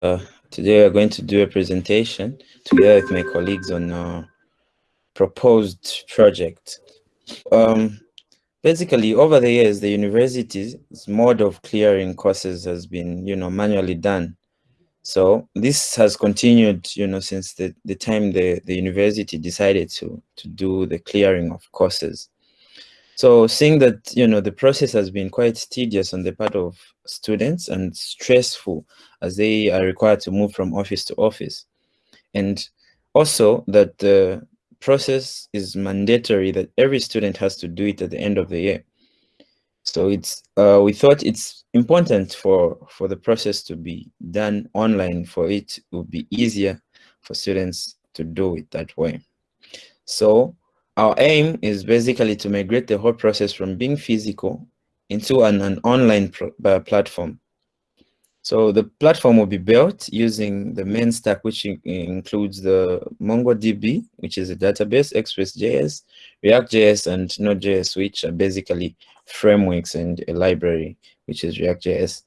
Uh, today we're going to do a presentation together with my colleagues on a proposed project. Um, basically, over the years, the university's mode of clearing courses has been, you know, manually done. So this has continued, you know, since the, the time the, the university decided to, to do the clearing of courses. So seeing that, you know, the process has been quite tedious on the part of students and stressful as they are required to move from office to office. And also that the process is mandatory that every student has to do it at the end of the year. So it's uh, we thought it's important for for the process to be done online for it would be easier for students to do it that way. So our aim is basically to migrate the whole process from being physical into an, an online uh, platform. So the platform will be built using the MERN stack, which in includes the MongoDB, which is a database, Express.js, React.js, and Node.js, which are basically frameworks and a library, which is React.js.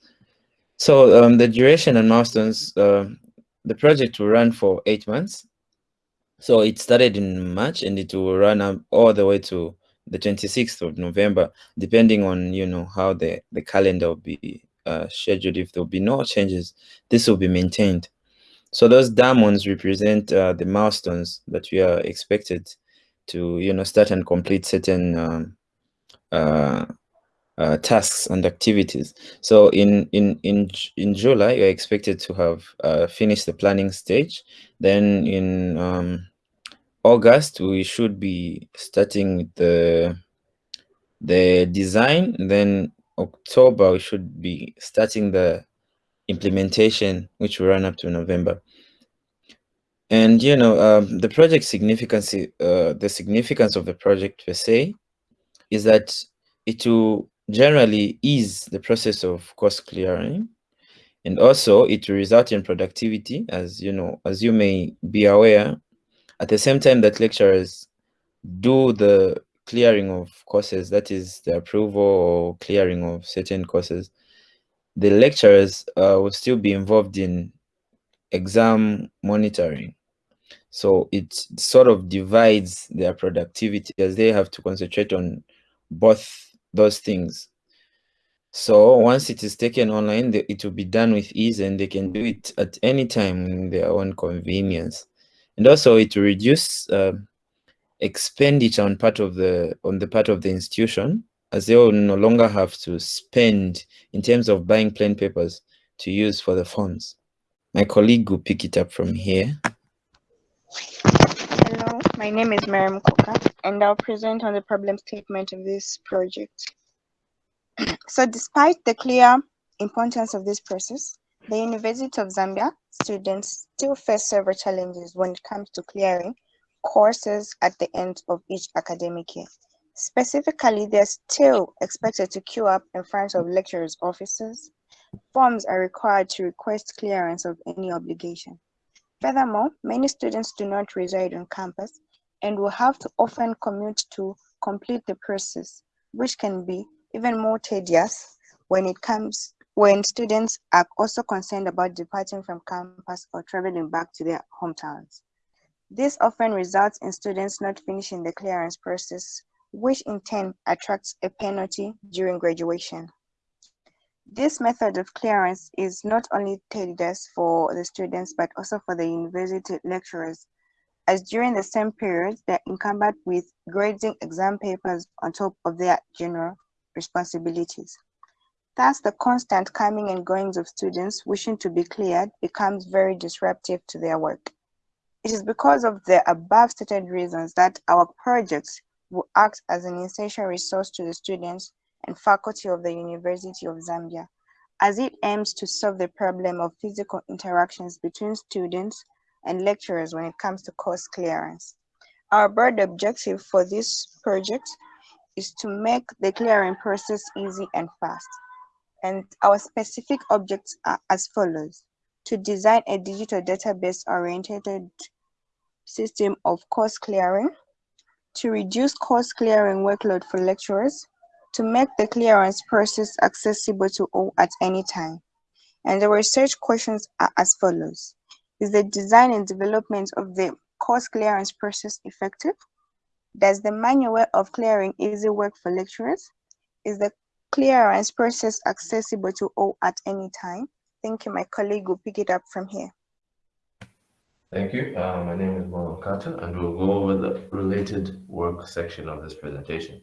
So um, the duration and milestones, uh, the project will run for eight months. So it started in March and it will run up all the way to the 26th of November, depending on, you know, how the, the calendar will be uh, scheduled. If there will be no changes, this will be maintained. So those diamonds represent uh, the milestones that we are expected to, you know, start and complete certain um, uh, uh, tasks and activities. So in in in in July, you're expected to have uh, finished the planning stage. Then in um, August, we should be starting the the design. Then October, we should be starting the implementation, which will run up to November. And you know, um, the project significance, uh, the significance of the project per se, is that it will generally ease the process of course clearing, and also it will result in productivity, as you know, as you may be aware at the same time that lecturers do the clearing of courses, that is the approval or clearing of certain courses, the lecturers uh, will still be involved in exam monitoring. So it sort of divides their productivity as they have to concentrate on both those things. So once it is taken online, it will be done with ease and they can do it at any time in their own convenience and also it will reduce uh, expenditure on part of the on the part of the institution as they will no longer have to spend in terms of buying plain papers to use for the forms. My colleague will pick it up from here. Hello, my name is Miriam Koka, and I'll present on the problem statement of this project. so despite the clear importance of this process, the University of Zambia students still face several challenges when it comes to clearing courses at the end of each academic year. Specifically, they're still expected to queue up in front of lecturers' offices. Forms are required to request clearance of any obligation. Furthermore, many students do not reside on campus and will have to often commute to complete the process, which can be even more tedious when it comes when students are also concerned about departing from campus or traveling back to their hometowns. This often results in students not finishing the clearance process, which in turn attracts a penalty during graduation. This method of clearance is not only tedious for the students, but also for the university lecturers, as during the same period, they're encumbered with grading exam papers on top of their general responsibilities. Thus, the constant coming and goings of students wishing to be cleared becomes very disruptive to their work. It is because of the above stated reasons that our projects will act as an essential resource to the students and faculty of the University of Zambia, as it aims to solve the problem of physical interactions between students and lecturers when it comes to course clearance. Our broad objective for this project is to make the clearing process easy and fast and our specific objects are as follows. To design a digital database oriented system of course clearing, to reduce course clearing workload for lecturers, to make the clearance process accessible to all at any time, And the research questions are as follows. Is the design and development of the course clearance process effective? Does the manual of clearing easy work for lecturers? Is the clearance process accessible to all at any time? Thank you. My colleague will pick it up from here. Thank you. Uh, my name is Mono and we'll go over the related work section of this presentation.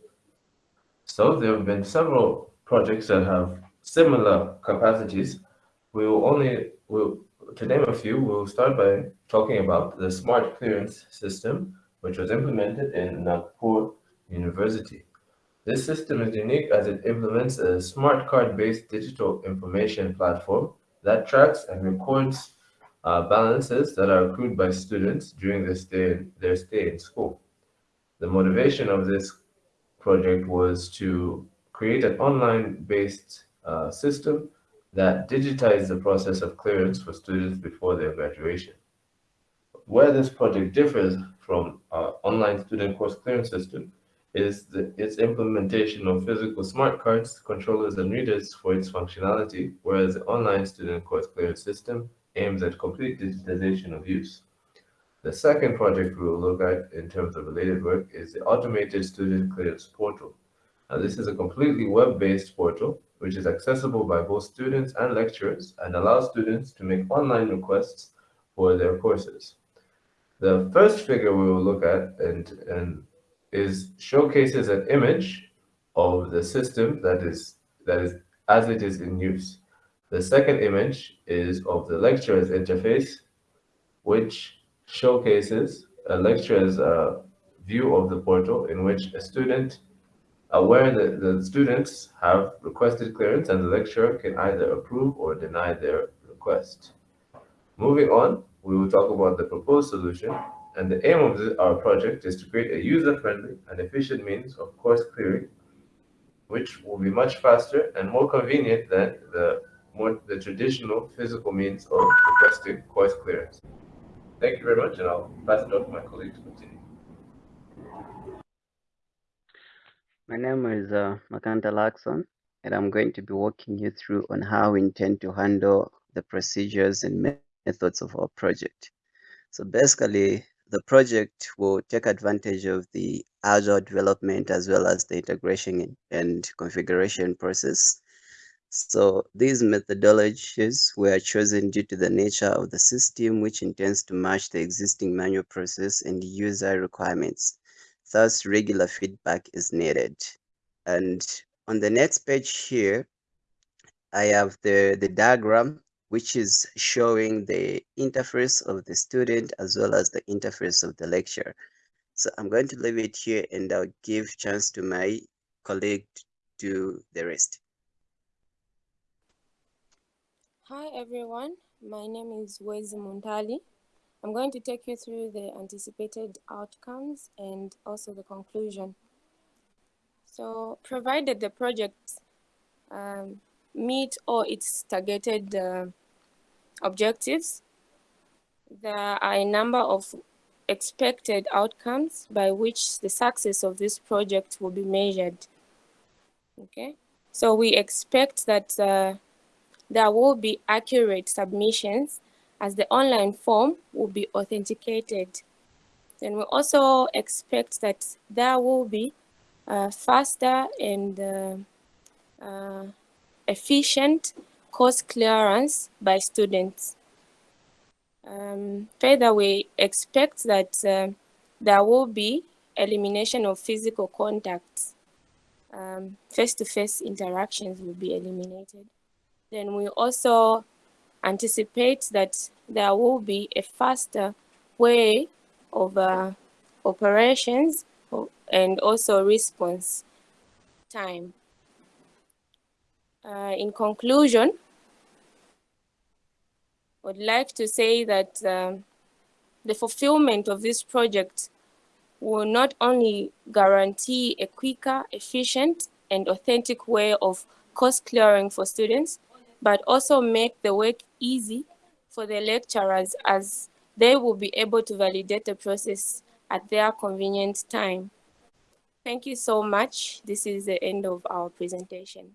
So there have been several projects that have similar capacities. We will only, we'll, to name a few, we'll start by talking about the smart clearance system, which was implemented in Nagpur University. This system is unique as it implements a smart card-based digital information platform that tracks and records uh, balances that are accrued by students during their stay, their stay in school. The motivation of this project was to create an online-based uh, system that digitized the process of clearance for students before their graduation. Where this project differs from our online student course clearance system is the, its implementation of physical smart cards, controllers, and readers for its functionality, whereas the online student course clearance system aims at complete digitization of use. The second project we will look at in terms of related work is the Automated Student Clearance Portal. Now, this is a completely web-based portal which is accessible by both students and lecturers and allows students to make online requests for their courses. The first figure we will look at and, and is showcases an image of the system that is that is as it is in use. The second image is of the lecturer's interface, which showcases a lecturer's uh, view of the portal in which a student aware that the students have requested clearance and the lecturer can either approve or deny their request. Moving on, we will talk about the proposed solution and the aim of our project is to create a user-friendly and efficient means of course clearing, which will be much faster and more convenient than the more the traditional physical means of requesting course clearance. Thank you very much, and I'll pass it on to my colleague to continue. My name is uh, Makanta Lakson, and I'm going to be walking you through on how we intend to handle the procedures and methods of our project. So basically, the project will take advantage of the agile development as well as the integration and configuration process so these methodologies were chosen due to the nature of the system, which intends to match the existing manual process and user requirements. Thus, regular feedback is needed. And on the next page here, I have the, the diagram, which is showing the interface of the student as well as the interface of the lecture. So I'm going to leave it here and I'll give chance to my colleague to do the rest. Hi everyone, my name is Wezi Muntali. I'm going to take you through the anticipated outcomes and also the conclusion. So provided the project um, meet all its targeted uh, objectives, there are a number of expected outcomes by which the success of this project will be measured. Okay, so we expect that uh, there will be accurate submissions as the online form will be authenticated. Then we also expect that there will be uh, faster and uh, uh, efficient course clearance by students. Um, further, we expect that uh, there will be elimination of physical contacts. Um, face-to-face um, -face interactions will be eliminated. Then we also anticipate that there will be a faster way of uh, operations and also response time. Uh, in conclusion, I would like to say that um, the fulfillment of this project will not only guarantee a quicker, efficient, and authentic way of course clearing for students, but also make the work easy for the lecturers as they will be able to validate the process at their convenient time. Thank you so much. This is the end of our presentation.